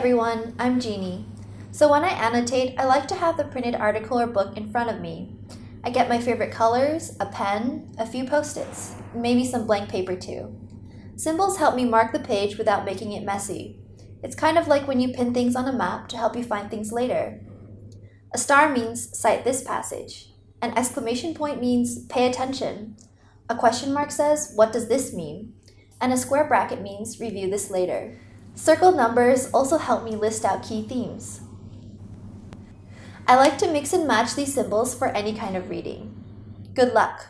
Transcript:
everyone, I'm Jeannie. So when I annotate, I like to have the printed article or book in front of me. I get my favorite colors, a pen, a few post-its, maybe some blank paper too. Symbols help me mark the page without making it messy. It's kind of like when you pin things on a map to help you find things later. A star means cite this passage. An exclamation point means pay attention. A question mark says, what does this mean? And a square bracket means review this later. Circled numbers also help me list out key themes. I like to mix and match these symbols for any kind of reading. Good luck!